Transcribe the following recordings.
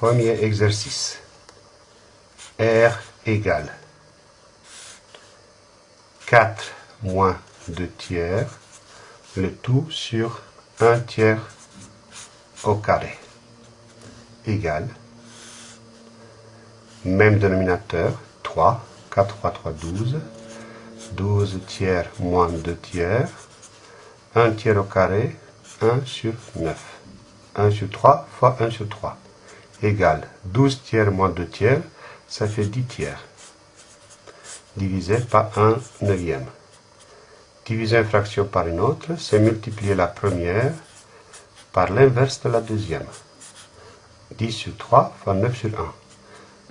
Premier exercice. R égale 4 moins 2 tiers, le tout sur 1 tiers au carré, égale, même dénominateur, 3, 4 fois 3, 12, 12 tiers moins 2 tiers, 1 tiers au carré, 1 sur 9. 1 sur 3 fois 1 sur 3 égale 12 tiers moins 2 tiers, ça fait 10 tiers. Divisé par 1 neuvième. Diviser une fraction par une autre, c'est multiplier la première par l'inverse de la deuxième. 10 sur 3 fois 9 sur 1.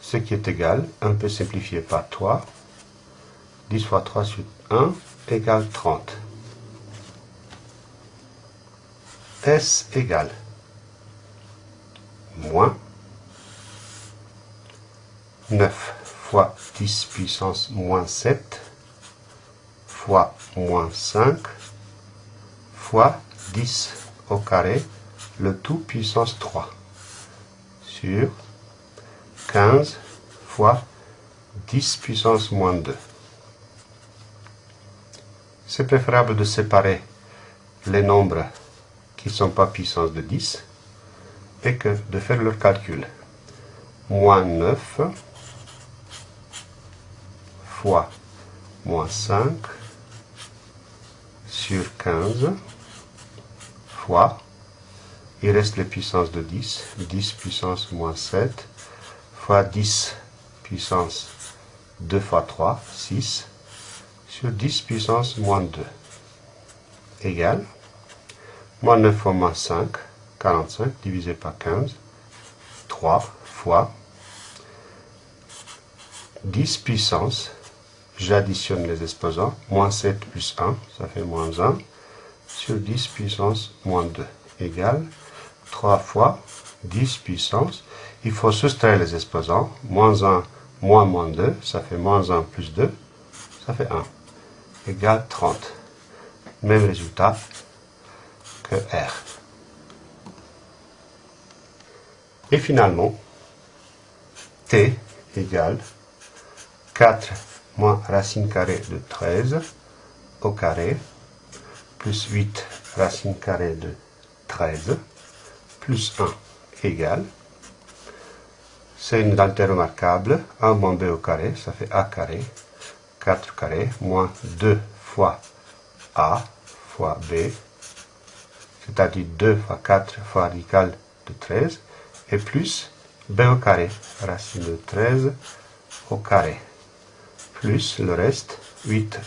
Ce qui est égal, on peut simplifier par 3. 10 fois 3 sur 1 égale 30. S égale moins 9 fois 10 puissance moins 7 fois moins 5 fois 10 au carré, le tout puissance 3 sur 15 fois 10 puissance moins 2. C'est préférable de séparer les nombres qui ne sont pas puissance de 10 et que de faire leur calcul. Moins 9 fois moins 5 sur 15 fois, il reste les puissances de 10, 10 puissance moins 7 fois 10 puissance 2 fois 3, 6 sur 10 puissance moins 2 égale Moins 9 fois moins 5, 45, divisé par 15, 3 fois 10 puissance, j'additionne les exposants, moins 7 plus 1, ça fait moins 1, sur 10 puissance moins 2, égale 3 fois 10 puissance, il faut soustraire les exposants, moins 1, moins moins 2, ça fait moins 1 plus 2, ça fait 1, égale 30. Même résultat, R. Et finalement, T égale 4 moins racine carrée de 13 au carré, plus 8 racine carrée de 13, plus 1 égale, c'est une identité remarquable, 1 moins b au carré, ça fait a carré, 4 carré, moins 2 fois a fois b, c'est-à-dire 2 fois 4 fois radical de 13, et plus b au carré, racine de 13 au carré, plus le reste, 8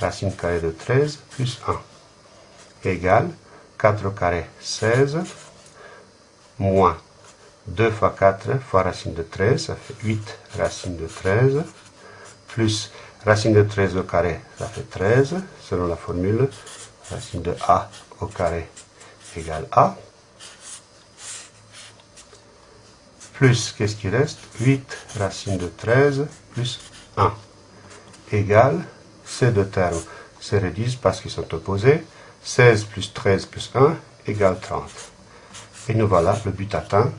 racine carrée de 13 plus 1, égale 4 au carré, 16, moins 2 fois 4 fois racine de 13, ça fait 8 racine de 13, plus racine de 13 au carré, ça fait 13, selon la formule, racine de a au carré égale A. Plus, qu'est-ce qui reste? 8 racine de 13 plus 1 égale, ces deux termes se réduisent parce qu'ils sont opposés. 16 plus 13 plus 1 égale 30. Et nous voilà, le but atteint.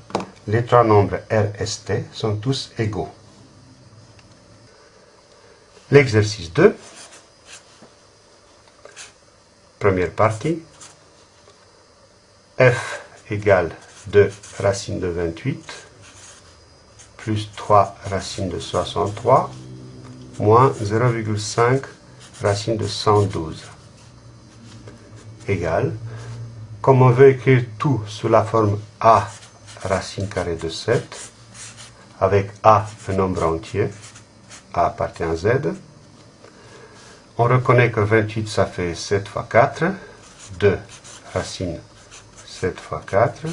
Les trois nombres R et T sont tous égaux. L'exercice 2. Première partie f égale 2 racine de 28 plus 3 racine de 63 moins 0,5 racine de 112 égale, comme on veut écrire tout sous la forme a racine carrée de 7, avec a un nombre entier, a appartient à z, on reconnaît que 28 ça fait 7 fois 4, 2 racine 7 fois 4,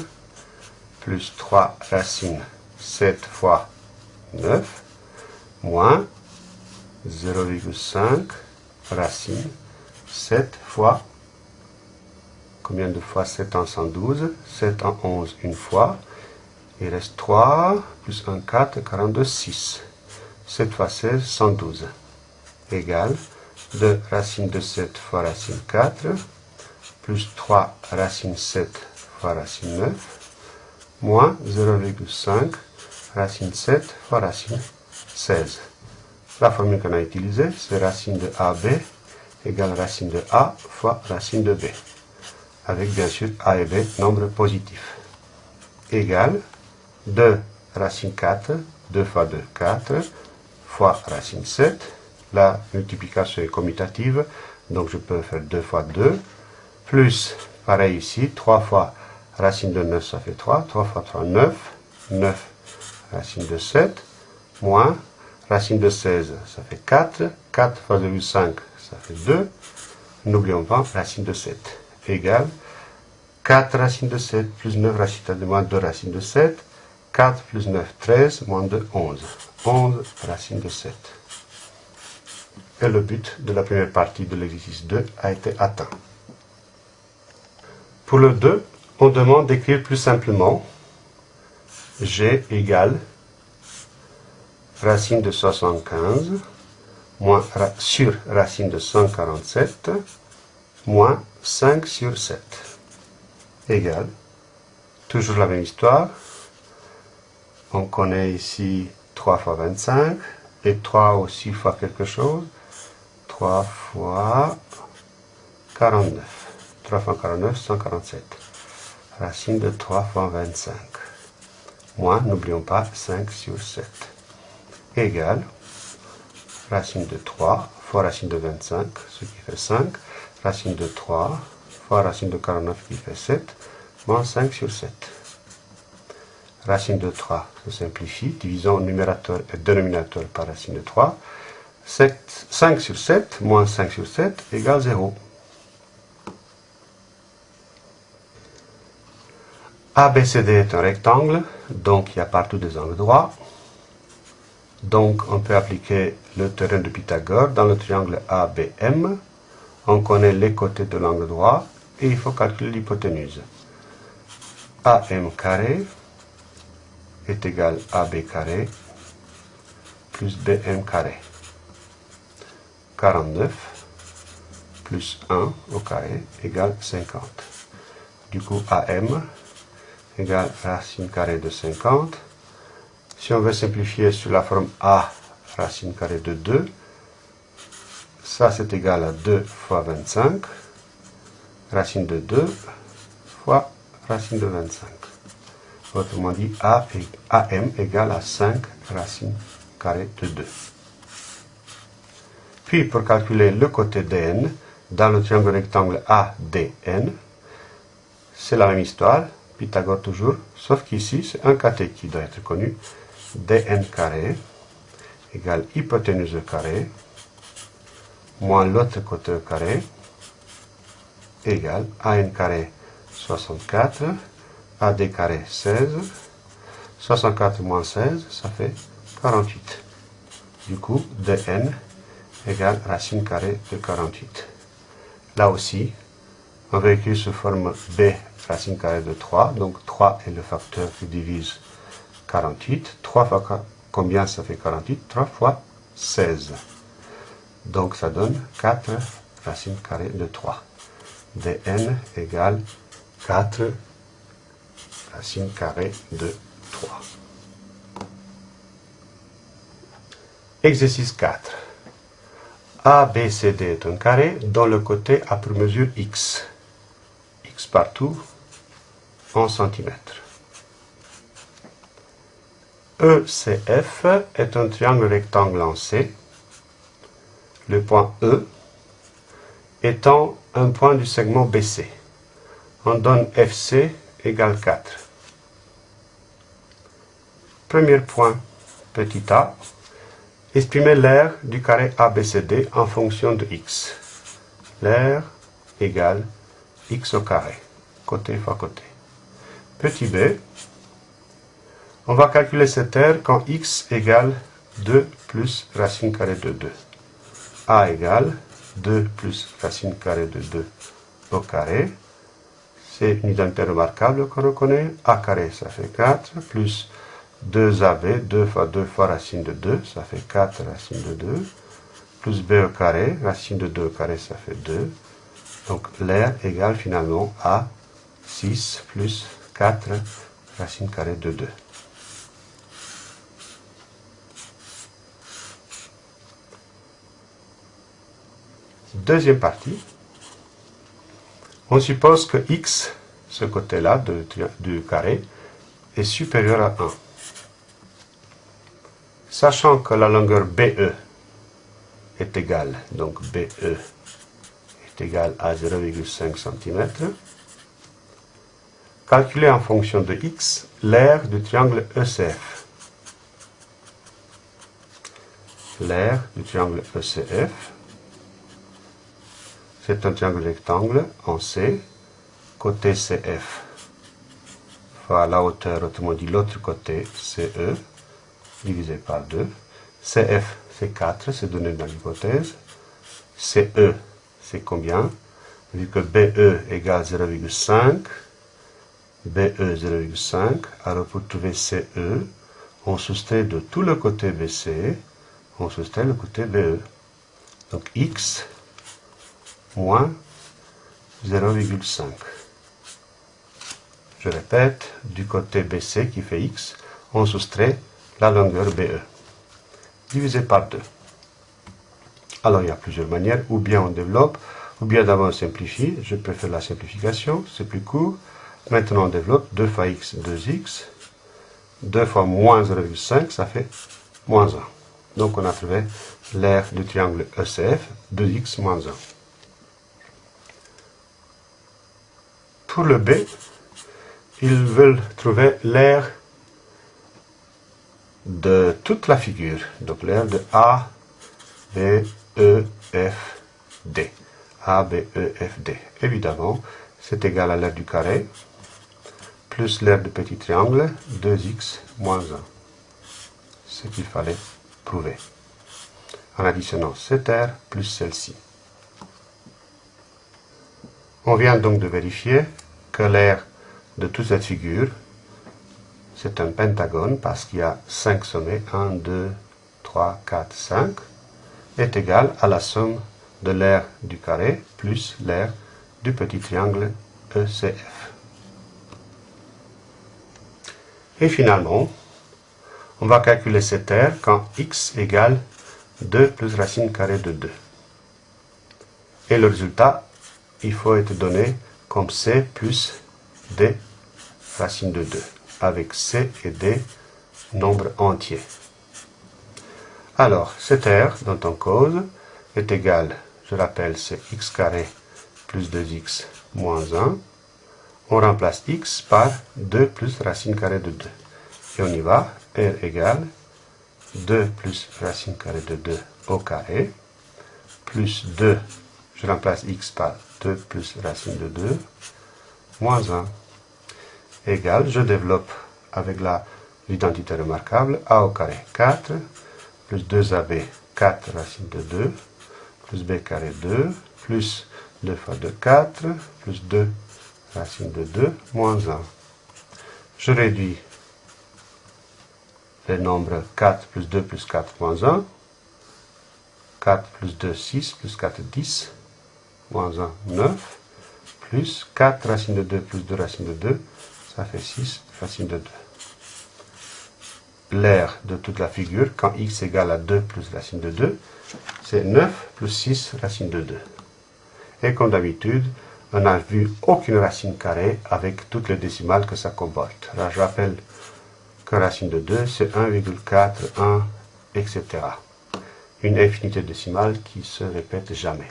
plus 3 racine 7 fois 9, moins 0,5 racine 7 fois, combien de fois 7 en 112 7 en 11 une fois, il reste 3, plus 1, 4, 42, 6. 7 fois 16, 112, égale 2 racine de 7 fois racine 4, plus 3 racine 7 fois racine 9, moins 0,5 racine 7 fois racine 16. La formule qu'on a utilisée, c'est racine de AB égale racine de A fois racine de B, avec bien sûr A et B nombres positifs, égale 2 racine 4, 2 fois 2, 4, fois racine 7. La multiplication est commutative, donc je peux faire 2 fois 2, plus, pareil ici, 3 fois racine de 9, ça fait 3, 3 fois 3, 9, 9 racine de 7, moins racine de 16, ça fait 4, 4 fois 0,5, ça fait 2, n'oublions pas racine de 7, égale 4 racine de 7 plus 9 racine de moins 2 racine de 7, 4 plus 9, 13, moins 2, 11. 11 racine de 7. Et le but de la première partie de l'exercice 2 a été atteint. Pour le 2, on demande d'écrire plus simplement g égale racine de 75 moins sur racine de 147 moins 5 sur 7 égale, toujours la même histoire, on connaît ici 3 fois 25 et 3 aussi fois quelque chose. 3 fois 49. 3 fois 49, 147. Racine de 3 fois 25. Moins, n'oublions pas, 5 sur 7. Égal, racine de 3 fois racine de 25, ce qui fait 5. Racine de 3 fois racine de 49 qui fait 7, moins 5 sur 7 racine de 3 se simplifie, divisons numérateur et dénominateur par racine de 3. 7, 5 sur 7 moins 5 sur 7 égale 0. ABCD est un rectangle, donc il y a partout des angles droits. Donc on peut appliquer le théorème de Pythagore dans le triangle ABM. On connaît les côtés de l'angle droit et il faut calculer l'hypoténuse. AM carré est égal à b carré plus bm carré. 49 plus 1 au carré égale 50. Du coup, AM égale racine carrée de 50. Si on veut simplifier sur la forme A, racine carrée de 2, ça c'est égal à 2 fois 25, racine de 2 fois racine de 25. Autrement dit, A AM égale à 5 racine carrée de 2. Puis, pour calculer le côté DN, dans le triangle rectangle ADN, c'est la même histoire, Pythagore toujours, sauf qu'ici, c'est un caté qui doit être connu. Dn carré égale hypoténuse carré moins l'autre côté carré égale an carré 64 AD carré 16. 64 moins 16, ça fait 48. Du coup, dn égale racine carrée de 48. Là aussi, on écrire sous forme b racine carrée de 3. Donc 3 est le facteur qui divise 48. 3 fois combien ça fait 48 3 fois 16. Donc ça donne 4 racine carrée de 3. dn égale 4 racine carrée de 3. Exercice 4. ABCD est un carré dont le côté a pour mesure x. x partout en centimètres. ECF est un triangle rectangle en C. Le point E étant un point du segment BC. On donne FC égale 4. Premier point, petit a, exprimer l'air du carré ABCD en fonction de x. L'air égale x au carré, côté fois côté. Petit b, on va calculer cet air quand x égale 2 plus racine carrée de 2. a égale 2 plus racine carrée de 2 au carré c'est une identité remarquable qu'on reconnaît. A carré, ça fait 4, plus 2AB, 2 fois 2 fois racine de 2, ça fait 4 racine de 2, plus B au carré, racine de 2 au carré, ça fait 2. Donc l'air égale finalement à 6 plus 4 racine carrée de 2. Deuxième partie, on suppose que x, ce côté-là du carré, est supérieur à 1. Sachant que la longueur BE est égale, donc BE est égale à 0,5 cm, calculer en fonction de x l'aire du triangle ECF. L'aire du triangle ECF c'est un triangle rectangle en C, côté CF fois la hauteur, autrement dit l'autre côté, CE, divisé par 2. CF, c'est 4, c'est donné dans l'hypothèse. CE, c'est combien? Vu que BE égale 0,5, BE 0,5, alors pour trouver CE, on soustrait de tout le côté BC, on soustrait le côté BE. Donc X moins 0,5. Je répète, du côté BC qui fait X, on soustrait la longueur BE, divisé par 2. Alors il y a plusieurs manières, ou bien on développe, ou bien d'abord on simplifie. Je préfère la simplification, c'est plus court. Maintenant on développe 2 fois x, 2x. 2 fois moins 0,5, ça fait moins 1. Donc on a trouvé l'aire du triangle ECF, 2x moins 1. Pour le B, ils veulent trouver l'aire de toute la figure, donc l'aire de A, B, E, F, D. A, B, E, F, D. Évidemment, c'est égal à l'aire du carré, plus l'aire du petit triangle, 2x moins 1. Ce qu'il fallait prouver. En additionnant cette aire plus celle-ci. On vient donc de vérifier que l'aire de toute cette figure, c'est un pentagone parce qu'il y a 5 sommets, 1, 2, 3, 4, 5, est égal à la somme de l'aire du carré plus l'aire du petit triangle ECF. Et finalement, on va calculer cette aire quand x égale 2 plus racine carrée de 2. Et le résultat il faut être donné comme C plus D racine de 2, avec C et D nombres entiers. Alors, cette R dont on cause est égal, je rappelle, c'est x carré plus 2x moins 1. On remplace x par 2 plus racine carrée de 2. Et on y va, R égale 2 plus racine carrée de 2 au carré, plus 2, je remplace x par 2 plus racine de 2, moins 1, égale, je développe avec l'identité remarquable, a au carré 4, plus 2ab, 4 racine de 2, plus b carré 2, plus 2 fois 2, 4, plus 2 racine de 2, moins 1. Je réduis les nombres 4 plus 2 plus 4 moins 1, 4 plus 2, 6, plus 4, 10, moins 1, 9, plus 4 racine de 2 plus 2 racine de 2, ça fait 6 racine de 2. L'aire de toute la figure, quand x égale à 2 plus racine de 2, c'est 9 plus 6 racine de 2. Et comme d'habitude, on n'a vu aucune racine carrée avec toutes les décimales que ça comporte. Là, je rappelle que racine de 2, c'est 1,4, 1, etc. Une infinité décimale qui se répète jamais.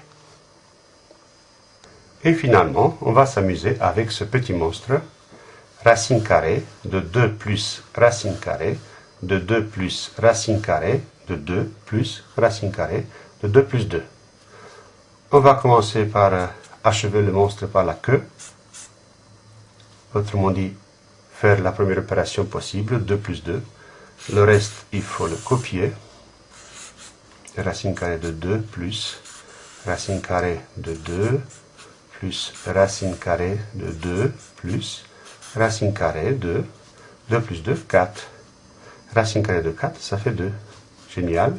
Et finalement, on va s'amuser avec ce petit monstre, racine carrée de 2 plus racine carrée de 2 plus racine carrée de 2 plus racine carrée de 2 plus 2. On va commencer par achever le monstre par la queue. Autrement dit, faire la première opération possible, 2 plus 2. Le reste, il faut le copier. Racine carrée de 2 plus racine carrée de 2 plus racine carrée de 2 plus racine carrée de 2 plus 2, 4. Racine carrée de 4, ça fait 2. Génial.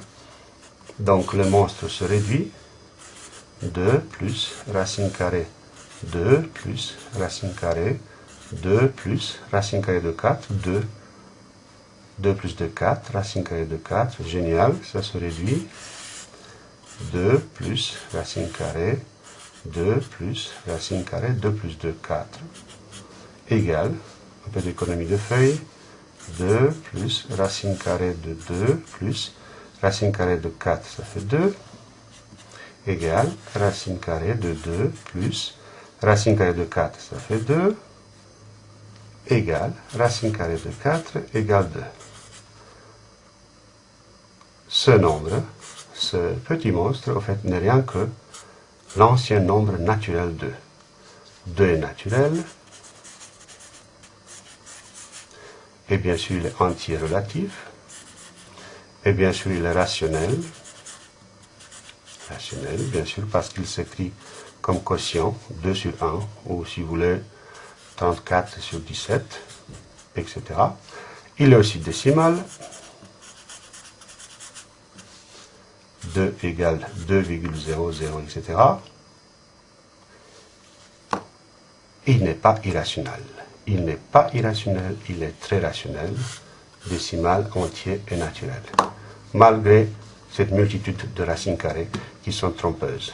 Donc le monstre se réduit. 2 plus racine carrée 2 plus racine carrée 2 plus racine carrée de 4, 2. 2 plus 2, 4, racine carrée de 4, génial, ça se réduit. 2 plus racine carrée, 2 plus racine carrée, 2 plus 2, 4, égale, un peu d'économie de feuilles, 2 plus racine carrée de 2 plus racine carrée de 4, ça fait 2, égale racine carrée de 2 plus racine carrée de 4, ça fait 2, égale racine carrée de 4 égale 2. Ce nombre, ce petit monstre, au fait, n'est rien que l'ancien nombre naturel 2. 2 est naturel, et bien sûr il est entier relatif, et bien sûr il est rationnel, rationnel bien sûr parce qu'il s'écrit comme quotient 2 sur 1, ou si vous voulez 34 sur 17, etc. Il est aussi décimal, 2 égale 2,00, etc. Il n'est pas irrationnel. Il n'est pas irrationnel, il est très rationnel, décimal, entier et naturel. Malgré cette multitude de racines carrées qui sont trompeuses.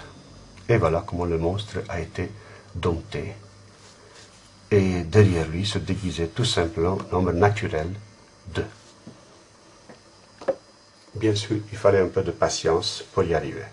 Et voilà comment le monstre a été dompté. Et derrière lui se déguisait tout simplement nombre naturel 2. Bien sûr, il fallait un peu de patience pour y arriver.